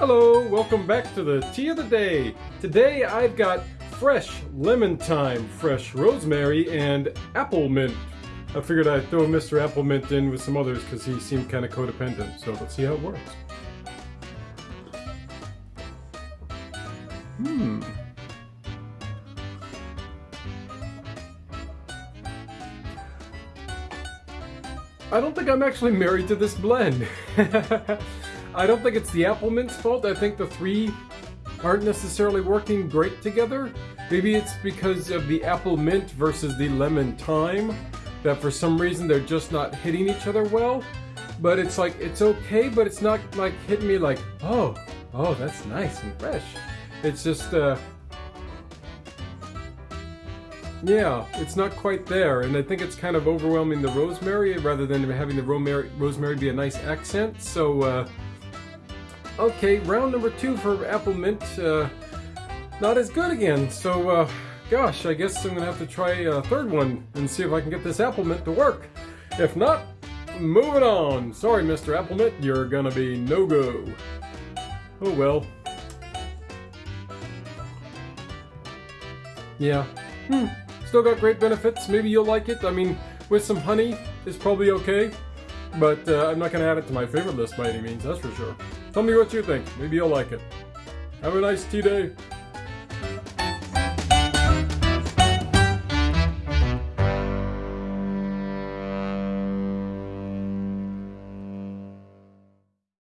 welcome back to the tea of the day. Today I've got fresh lemon thyme, fresh rosemary, and apple mint. I figured I'd throw Mr. Apple Mint in with some others because he seemed kind of codependent, so let's see how it works. Hmm. I don't think I'm actually married to this blend. I don't think it's the apple mint's fault. I think the three aren't necessarily working great together. Maybe it's because of the apple mint versus the lemon thyme that for some reason they're just not hitting each other well. But it's like, it's okay, but it's not like hitting me like, oh, oh, that's nice and fresh. It's just, uh, yeah, it's not quite there, and I think it's kind of overwhelming the rosemary rather than having the rosemary be a nice accent. So, uh, okay, round number two for apple mint, uh, not as good again. So, uh, gosh, I guess I'm gonna have to try a third one and see if I can get this apple mint to work. If not, moving on. Sorry, Mr. Apple Mint, you're gonna be no go. Oh well. Yeah. Hmm. Still got great benefits. Maybe you'll like it. I mean, with some honey, it's probably okay. But uh, I'm not going to add it to my favorite list by any means, that's for sure. Tell me what you think. Maybe you'll like it. Have a nice tea day.